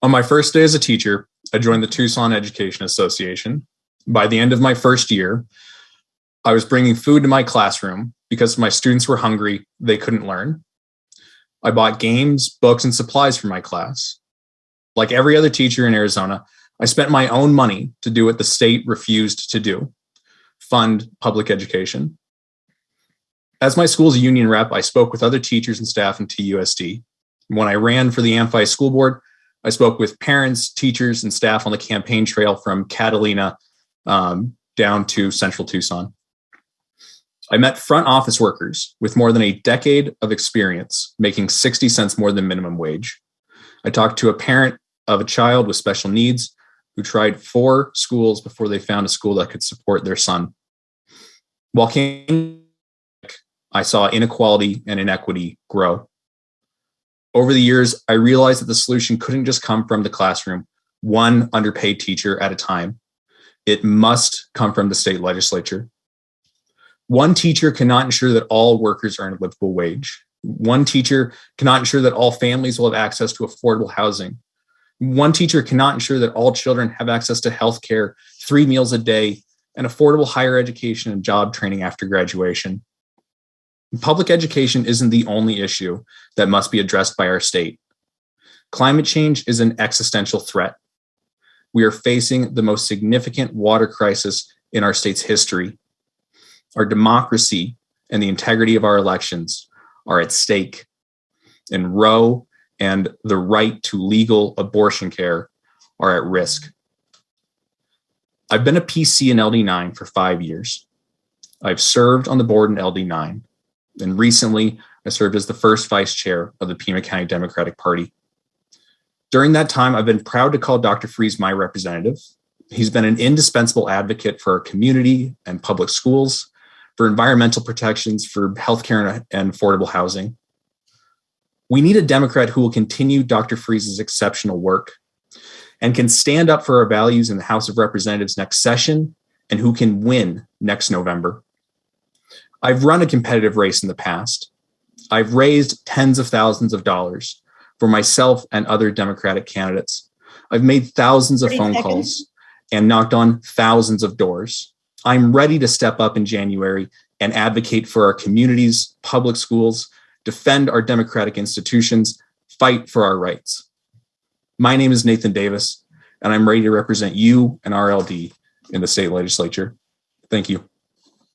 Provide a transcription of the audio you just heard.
On my first day as a teacher, I joined the Tucson Education Association. By the end of my first year, I was bringing food to my classroom because my students were hungry, they couldn't learn. I bought games, books, and supplies for my class. Like every other teacher in Arizona, I spent my own money to do what the state refused to do fund public education. As my school's union rep, I spoke with other teachers and staff in TUSD. When I ran for the Amphi School Board, I spoke with parents, teachers, and staff on the campaign trail from Catalina um, down to central Tucson. I met front office workers with more than a decade of experience making 60 cents more than minimum wage. I talked to a parent of a child with special needs who tried four schools before they found a school that could support their son. Walking, I saw inequality and inequity grow. Over the years, I realized that the solution couldn't just come from the classroom, one underpaid teacher at a time. It must come from the state legislature. One teacher cannot ensure that all workers earn a livable wage. One teacher cannot ensure that all families will have access to affordable housing. One teacher cannot ensure that all children have access to health care, three meals a day, and affordable higher education and job training after graduation. Public education isn't the only issue that must be addressed by our state. Climate change is an existential threat. We are facing the most significant water crisis in our state's history. Our democracy and the integrity of our elections are at stake. And Roe and the right to legal abortion care are at risk. I've been a PC in LD9 for five years. I've served on the board in LD9, and recently I served as the first vice chair of the Pima County Democratic Party. During that time, I've been proud to call Dr. Friese my representative. He's been an indispensable advocate for our community and public schools, for environmental protections, for healthcare and affordable housing. We need a Democrat who will continue Dr. Friese's exceptional work and can stand up for our values in the House of Representatives next session and who can win next November. I've run a competitive race in the past. I've raised tens of thousands of dollars for myself and other Democratic candidates. I've made thousands of phone seconds. calls and knocked on thousands of doors. I'm ready to step up in January and advocate for our communities, public schools, defend our democratic institutions, fight for our rights. My name is Nathan Davis, and I'm ready to represent you and our LD in the state legislature. Thank you.